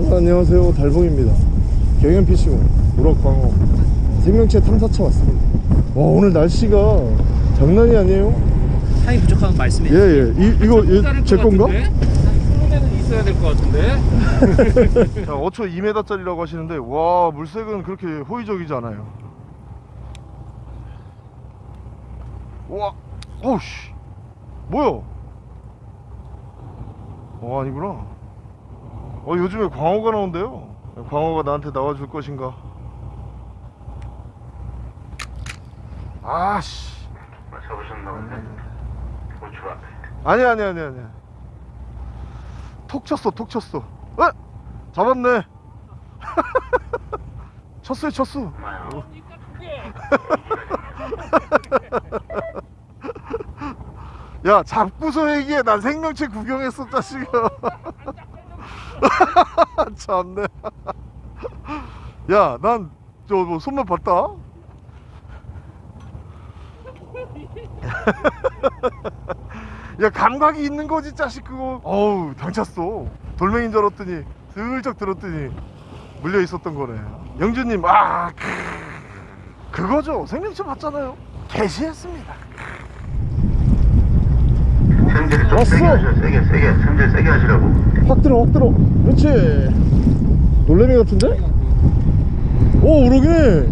여러분 안녕하세요. 달봉입니다. 경연피싱 우럭광어 생명체 탐사차 왔습니다. 와 오늘 날씨가 장난이 아니에요? 타이 부족한 거 말씀해 예예. 이, 이거 이, 제 건가? 있어야 될 것 같은데? 자 어초 2m짜리라고 하시는데 와 물색은 그렇게 호의적이지 않아요. 와 어우씨. 뭐야? 어 아니구나 어 요즘에 광어가 나온대요. 광어가 나한테 나와줄 것인가? 아씨. 잡으셨나 본데? 앞에. 아니 아니 아니 아니. 톡 쳤어 톡 쳤어. 에? 잡았네. 쳤어요 쳤어. 마요. 야 잡고서 얘기해. 난 생명체 구경했어 자식아 참네. 야난 저 뭐 손만 봤다. 야 감각이 있는 거지 자식 그거. 어우 당찼어. 돌멩이인 줄 알았더니 슬쩍 들었더니 물려 있었던 거네. 영주님 아 크, 그거죠. 생명체 봤잖아요. 개시했습니다 손질 좀 왔어. 세게 하셔 세게 세게 손질 세게 하시라고 확 들어 확 들어 그렇지 놀래미 같은데? 오 우럭이네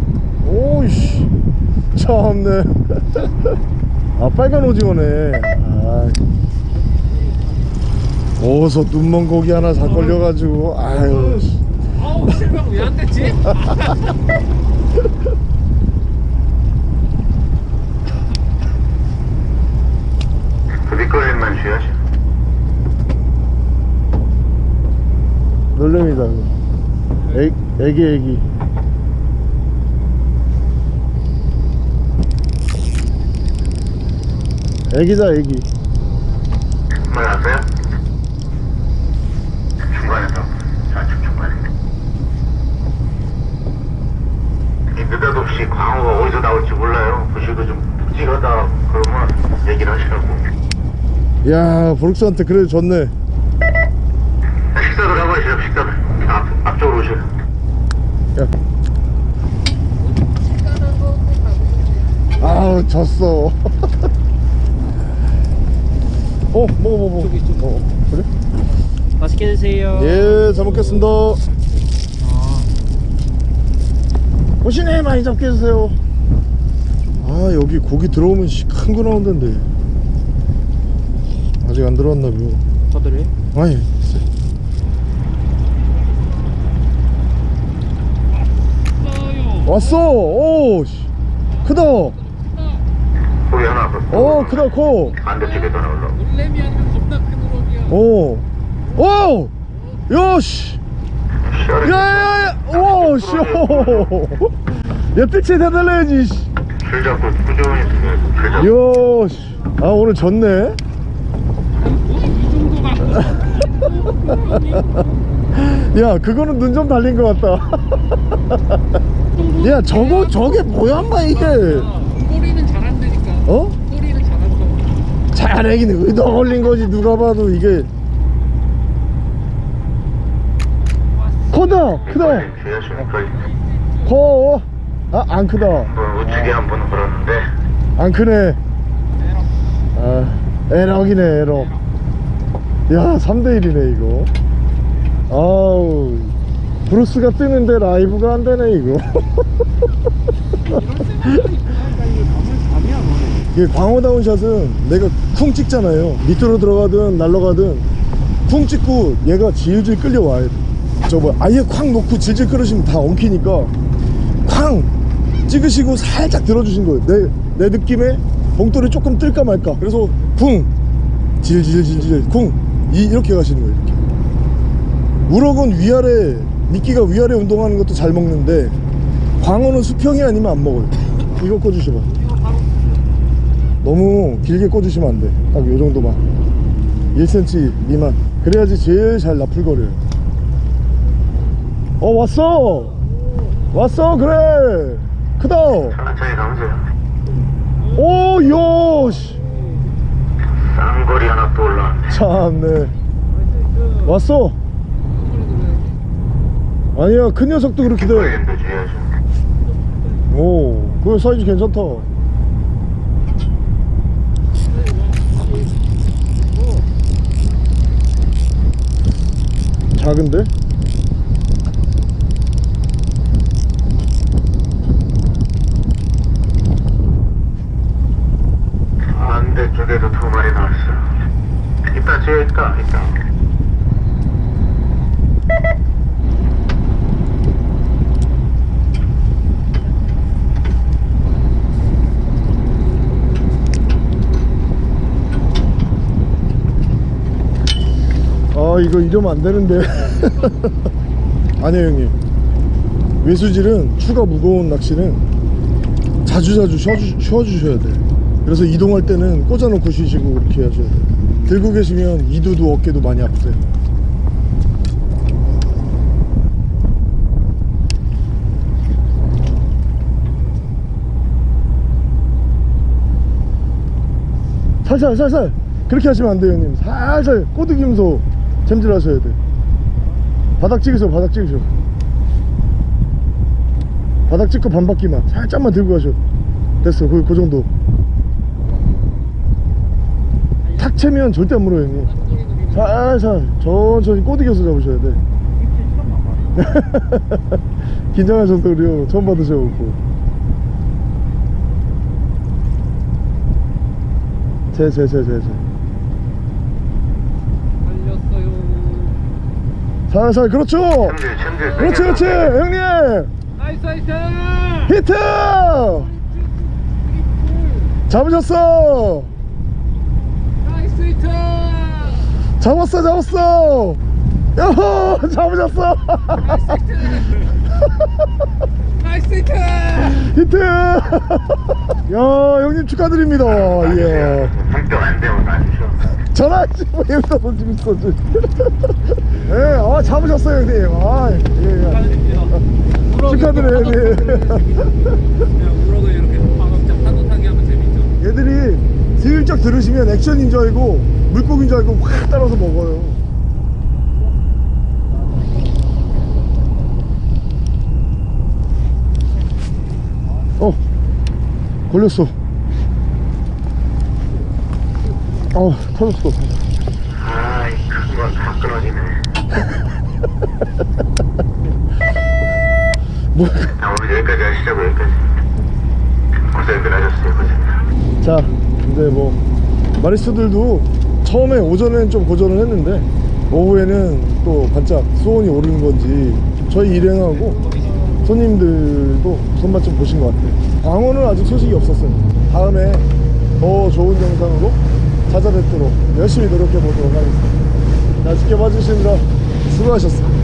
오이씨 참네 아 빨간 오징어네 아. 어서 눈먼 고기 하나 잘 걸려가지고 아유 씨. 아우 실명 왜안 됐지? 부비거릴 만 그거. 애, 애기 애기 애기다 애기 뭐 났어요? 중간에서 좌측 중간에 이 느닷없이 광어가 어디서 나올지 몰라요 보시고 좀 묵직하다 그러면 얘기를 하시라고 야 보룩스한테 그래도 좋네. 식사들 하고 하시라고 식사들 앞, 앞쪽으로 오시라 야. 아우 졌어. 어 먹어 먹어 먹어 저기, 저기. 어, 그래? 맛있게 드세요. 예잘 먹겠습니다. 아, 오시네 많이 잡게 해주세요. 아 여기 고기 들어오면 큰 거 나온다는데 아직 안 들어왔나 봐요 더 드려요? 아니 글쎄. 왔어 오 씨. 크다 거기 하나 더. 어 크다 커 반대쪽에 더 나올라 놀래미 하는 겁나 큰 우럭이야 오! 오! 요시! 야야야! 오! 쇼! 야 대달라야지 씨. 줄 잡고 꾸준히 요시! 아 오늘 졌네 야 그거는 눈 좀 달린 것 같다. 야 저거 저게 뭐야 인마 이게? 꼬리는 잘한다니까. 어? 꼬리는 잘한다 잘하긴 의도 걸린 거지 누가 봐도 이게. 커다 크다. 커! 아 안 크다. 뭐 우측에 한 번 걸었는데. 안 크네. 아 에럭이네 에럭 야 3대1이네 이거. 아우 브루스가 뜨는데 라이브가 안 되네 이거. 이게 광어다운 샷은 내가 쿵 찍잖아요. 밑으로 들어가든 날라가든 쿵 찍고 얘가 질질 끌려와야 돼 저거 뭐 아예 쾅 놓고 질질 끌으시면 다 엉키니까 쾅 찍으시고 살짝 들어주신 거예요. 내, 내 느낌에 봉돌이 조금 뜰까 말까. 그래서 쿵 질질질질 쿵 이, 이렇게 가시는 거예요 이렇게. 우럭은 위아래 미끼가 위아래 운동하는 것도 잘 먹는데 광어는 수평이 아니면 안 먹어요. 이거 꽂으셔봐 너무 길게 꽂으시면 안돼. 딱 요정도만. 1cm 미만. 그래야지 제일 잘 나풀거려요. 어 왔어! 왔어 그래! 크다! 오요시 쌍거리 하나 또 올라왔네 참네 왔어 아니야 큰 녀석도 그렇게 돼 그림도 주의하셔. 오, 그 사이즈 괜찮다. 작은데? 반대쪽에도 두 마리 나왔어. 이따 지을까? 이따. 아, 이거 이러면 안 되는데. 아니에요, 형님. 외수질은 추가 무거운 낚시는 자주자주 쉬어주, 쉬어주셔야 돼. 그래서 이동할 때는 꽂아놓고 쉬시고 그렇게 하셔야 돼. 들고 계시면 이두도 어깨도 많이 아프세요. 살살 살살! 그렇게 하시면 안 돼요 형님. 살살 꼬드기면서 잼질 하셔야 돼 바닥 찍으세요 바닥 찍으세요 바닥 찍고 반바퀴만 살짝만 들고 가셔. 됐어 그, 그 정도. 탁 채면 절대 안 물어요 형님. 살살 천천히 꼬드겨서 잡으셔야 돼. 긴장하셔서 그래요. 처음 받으셔갖고. 제제제제제. 달렸어요. 살살 그렇죠. 그렇지 그렇지! 형님! nice nice. 히트! 잡으셨어 nice hit. 잡았어 잡았어. 야호 잡으셨어. nice hit. 히트. 야 형님 축하드립니다. 예. 성격 안 되면 뭐 여기다 던지고 있어 예아 잡으셨어요 형님. 아 예, 예. 축하드려요 형님. 우럭을 이렇게 방어장 파도 타기 하면 재밌죠. 얘들이 슬쩍 들으시면 액션인 줄 알고 물고기인 줄 알고 확 따라서 먹어요 어 걸렸어 어 터졌어 아이, 큰건 다 끊어지네. 뭐 아, 오늘 여기까지 하시자고, 여기까지. 고생들 하셨어요, 고생. 자 이제 뭐 마리스들도 처음에 오전에는 좀 고전을 했는데 오후에는 또 반짝 수온이 오르는 건지 저희 일행하고 손님들도 손맛 좀 보신 것 같아요. 광어는 아직 소식이 없었어요. 다음에 더 좋은 영상으로 찾아뵙도록 열심히 노력해 보도록 하겠습니다. 자 지켜봐 주시느라 수고하셨습니다